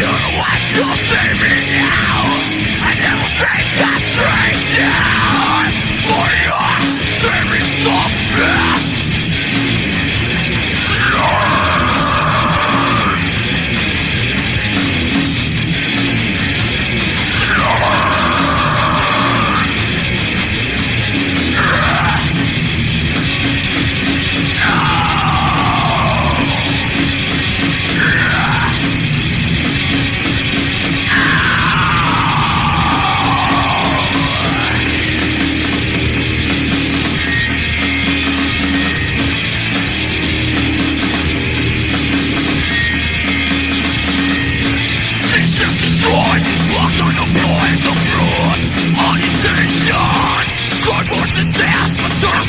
You're the one to save me now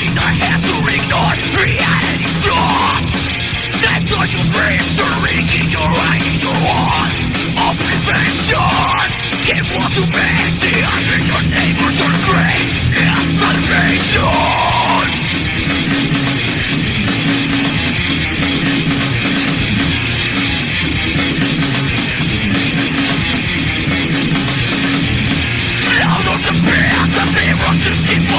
taking the hand to ignore reality strong That's all you reassuring in your eye, in your walls Of prevention Give what you make, the unreal your neighbors your great Is salvation Now the path, the fear zero to